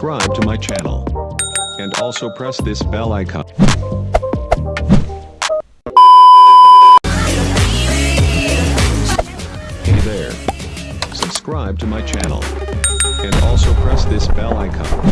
subscribe to my channel. And also press this bell icon. Hey there. Subscribe to my channel. And also press this bell icon.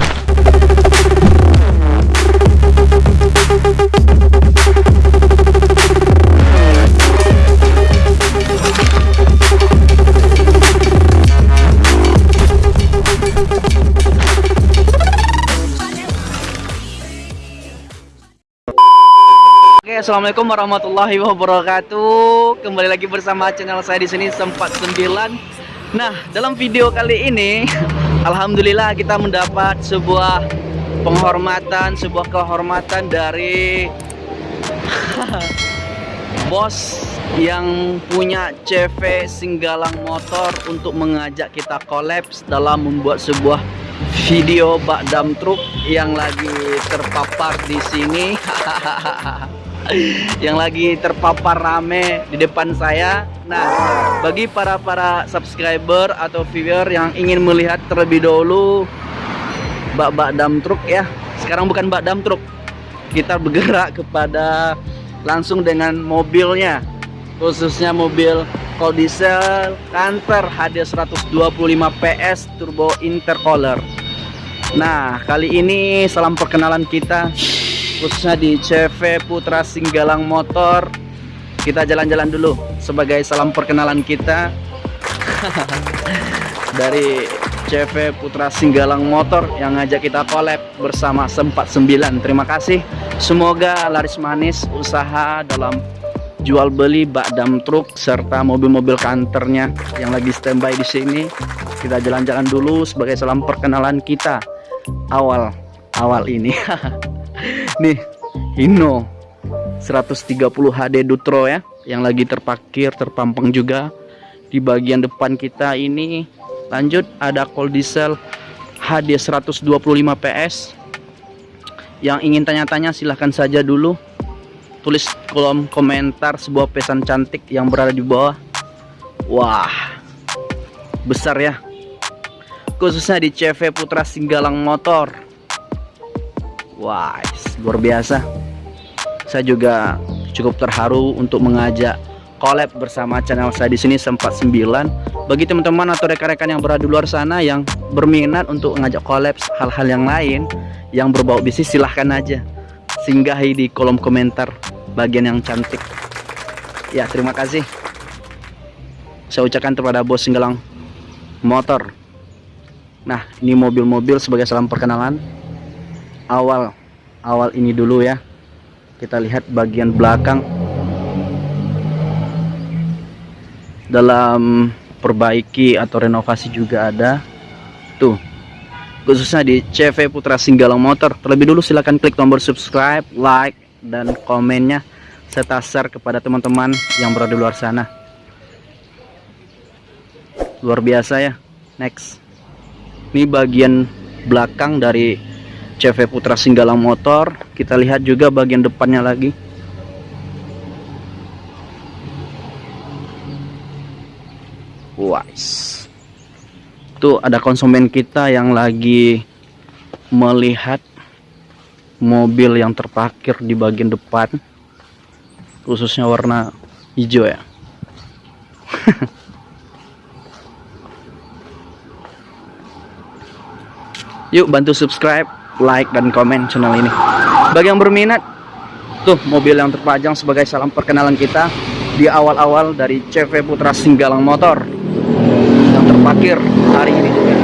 Assalamualaikum warahmatullahi wabarakatuh. Kembali lagi bersama channel saya di sini sempat 9. Nah, dalam video kali ini, alhamdulillah kita mendapat sebuah penghormatan, sebuah kehormatan dari bos yang punya CV Singgalang Motor untuk mengajak kita kolaps dalam membuat sebuah video bak dam truk yang lagi terpapar di sini. yang lagi terpapar rame di depan saya. Nah, bagi para para subscriber atau viewer yang ingin melihat terlebih dahulu bak-bak dam truk ya. Sekarang bukan bak dam truk. Kita bergerak kepada langsung dengan mobilnya. Khususnya mobil Cold Diesel Canter HD 125 PS Turbo Intercooler. Nah, kali ini salam perkenalan kita khususnya di CV Putra Singgalang Motor. Kita jalan-jalan dulu sebagai salam perkenalan kita. Dari CV Putra Singgalang Motor yang ngajak kita collab bersama Sempat 9 terima kasih. Semoga laris manis usaha dalam jual beli bak dam truk serta mobil-mobil kantornya yang lagi standby di sini. Kita jalan-jalan dulu sebagai salam perkenalan kita. Awal awal ini nih Hino 130 HD Dutro ya yang lagi terparkir terpampang juga di bagian depan kita ini. Lanjut ada cold diesel HD 125 PS yang ingin tanya-tanya silahkan saja dulu. Tulis kolom komentar sebuah pesan cantik yang berada di bawah. Wah besar ya. Khususnya di CV Putra Singgalang Motor Wah, luar biasa. Saya juga cukup terharu untuk mengajak collab bersama channel saya di sini sempat 9. Bagi teman-teman atau rekan-rekan yang berada di luar sana yang berminat untuk mengajak collab hal-hal yang lain yang berbau bisnis silahkan aja singgahi di kolom komentar bagian yang cantik. Ya, terima kasih. Saya ucapkan kepada bos Singgalang Motor. Nah, ini mobil-mobil sebagai salam perkenalan awal awal ini dulu ya. Kita lihat bagian belakang. Dalam perbaiki atau renovasi juga ada. Tuh khususnya di CV Putra Singgalang Motor. Terlebih dulu silahkan klik tombol subscribe like dan komennya. Serta share kepada teman-teman yang berada di luar sana. Luar biasa ya. Next. Ini bagian belakang dari CV Putra Singgalang Motor. Kita lihat juga bagian depannya lagi. Wise tuh ada konsumen kita yang lagi melihat mobil yang terparkir di bagian depan. Khususnya warna hijau ya. Yuk bantu subscribe like dan komen channel ini. Bagi yang berminat tuh mobil yang terpajang sebagai salam perkenalan kita di awal-awal dari CV Putra Singgalang Motor yang terparkir hari ini juga.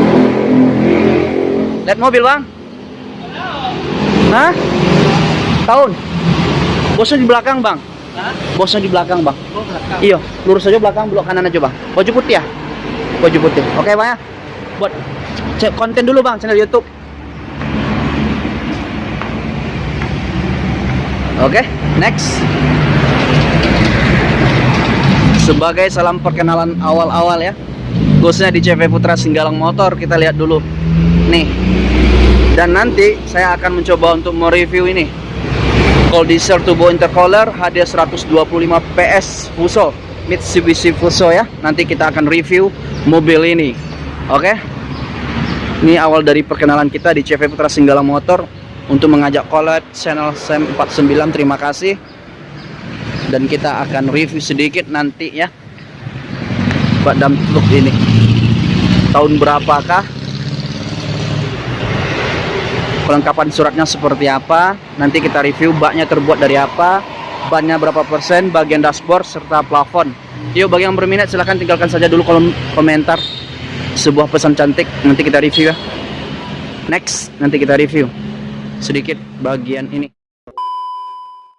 Lihat mobil bang. Hah? tahun. Bosnya di belakang bang. Hah? bosnya di belakang bang. Oh, iya lurus aja belakang belok kanan aja bang. Baju putih ya? Baju putih. Oke bang ya? Buat konten dulu bang channel YouTube Oke, okay, next. Sebagai salam perkenalan awal-awal ya, khususnya di CV Putra Singgalang Motor, kita lihat dulu. Nih. Dan nanti saya akan mencoba untuk mereview ini. Cold Diesel Turbo Intercooler HD 125 PS Fuso, Mitsubishi Fuso ya. Nanti kita akan review mobil ini. Oke. Okay? Ini awal dari perkenalan kita di CV Putra Singgala Motor untuk mengajak collab channel Sam 49. Terima kasih. Dan kita akan review sedikit nanti ya. Bak dam truk ini. Tahun berapakah? Kelengkapan suratnya seperti apa? Nanti kita review baknya terbuat dari apa? Bannya berapa persen? Bagian dashboard serta plafon. Yuk bagi yang berminat silahkan tinggalkan saja dulu kolom komentar sebuah pesan cantik nanti kita review ya next nanti kita review sedikit bagian ini